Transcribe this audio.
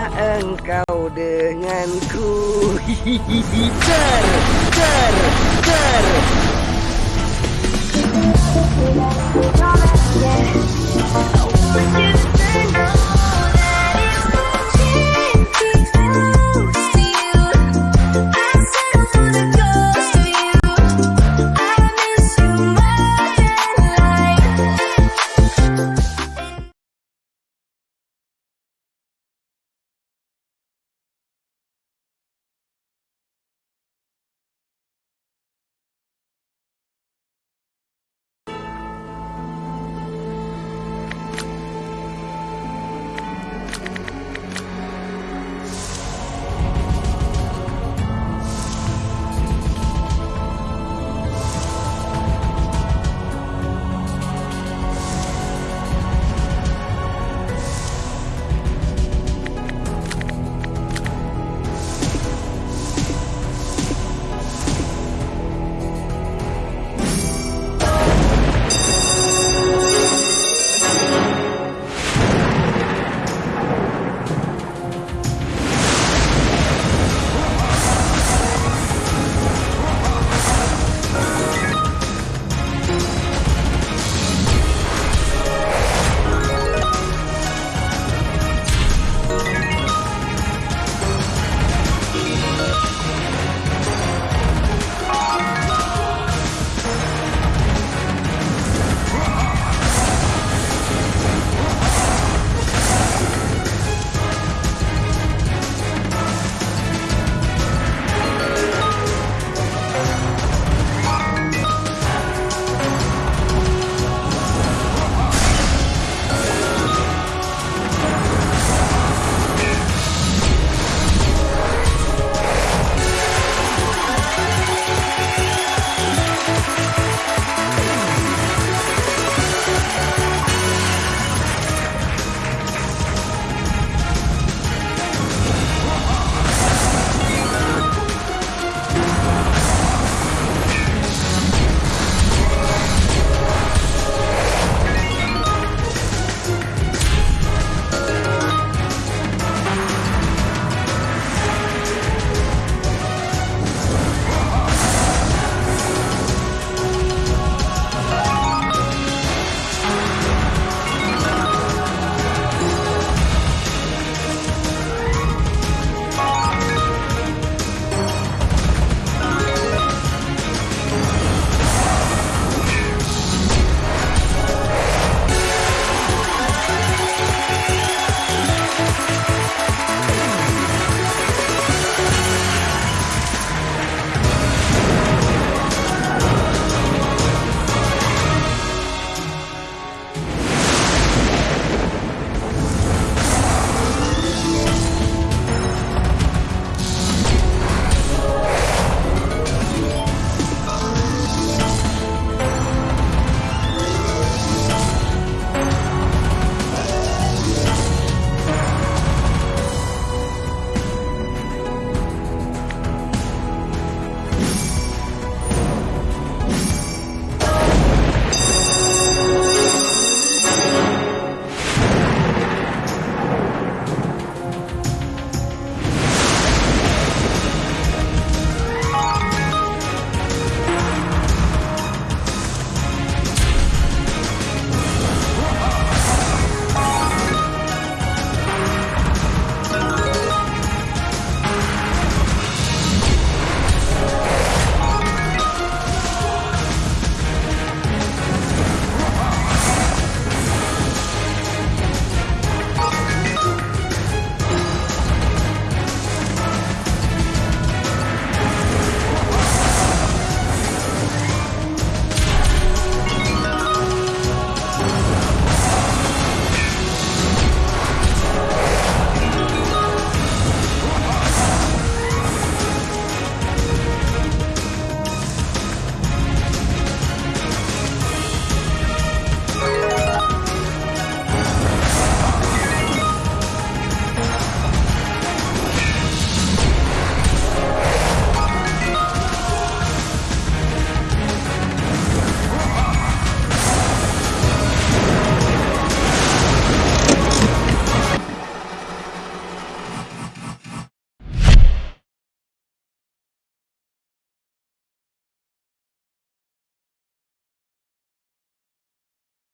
Janganlah engkau denganku Ter, ter, ter Terima!